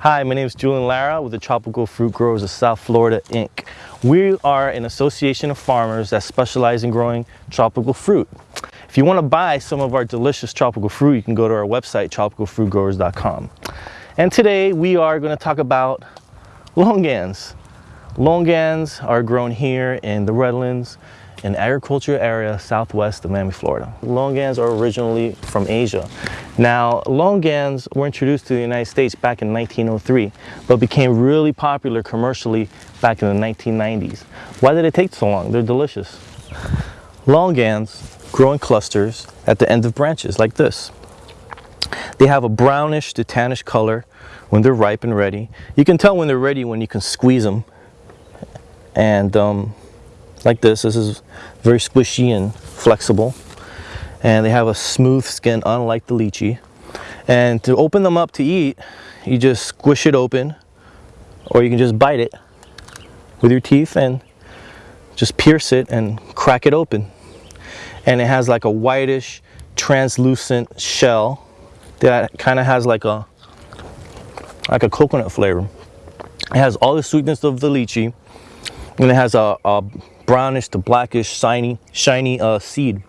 Hi, my name is Julian Lara with the Tropical Fruit Growers of South Florida, Inc. We are an association of farmers that specialize in growing tropical fruit. If you want to buy some of our delicious tropical fruit, you can go to our website, tropicalfruitgrowers.com. And today we are going to talk about longans. Longans are grown here in the Redlands, an agriculture area southwest of Miami, Florida. Longans are originally from Asia. Now, longans were introduced to the United States back in 1903, but became really popular commercially back in the 1990s. Why did it take so long? They're delicious. Longans grow in clusters at the end of branches like this. They have a brownish to tannish color when they're ripe and ready. You can tell when they're ready when you can squeeze them. And um, like this. This is very squishy and flexible. And they have a smooth skin, unlike the lychee. And to open them up to eat, you just squish it open, or you can just bite it with your teeth and just pierce it and crack it open. And it has like a whitish, translucent shell that kind of has like a like a coconut flavor. It has all the sweetness of the lychee, and it has a, a brownish to blackish shiny shiny uh, seed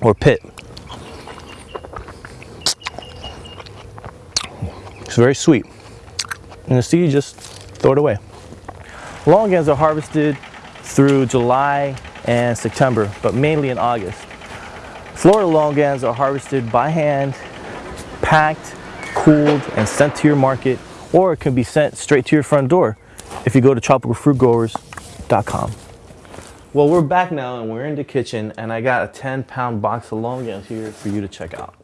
or pit. It's very sweet. And the seed, just throw it away. Longans are harvested through July and September, but mainly in August. Florida longans are harvested by hand, packed, cooled, and sent to your market, or it can be sent straight to your front door if you go to tropicalfruitgrowers.com. Well, we're back now and we're in the kitchen and I got a 10 pound box of longans here for you to check out.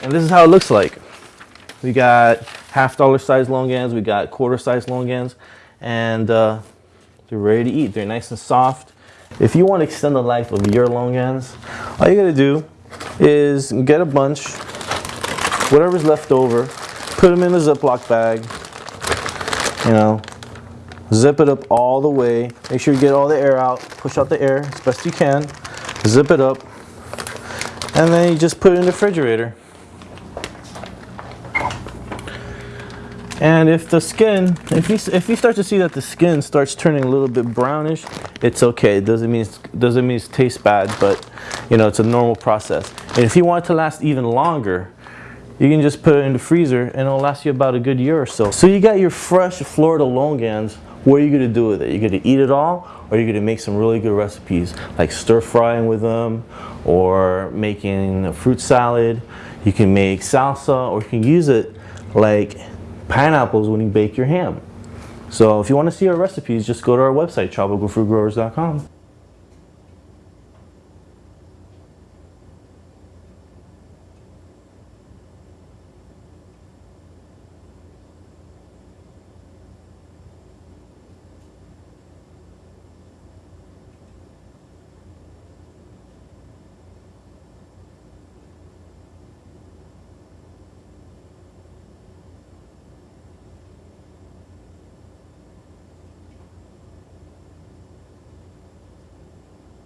And this is how it looks like. We got half dollar size longans, we got quarter size longans, and uh, they're ready to eat. They're nice and soft. If you want to extend the life of your longans, all you gotta do is get a bunch, whatever's left over, put them in a Ziploc bag, you know, Zip it up all the way. Make sure you get all the air out. Push out the air as best you can. Zip it up. And then you just put it in the refrigerator. And if the skin, if you, if you start to see that the skin starts turning a little bit brownish, it's okay. It doesn't mean, doesn't mean it tastes bad, but you know, it's a normal process. And if you want it to last even longer, you can just put it in the freezer and it'll last you about a good year or so. So you got your fresh Florida longans what are you going to do with it? You're going to eat it all or you're going to make some really good recipes like stir frying with them or making a fruit salad. You can make salsa or you can use it like pineapples when you bake your ham. So if you want to see our recipes, just go to our website, tropicalfruitgrowers.com.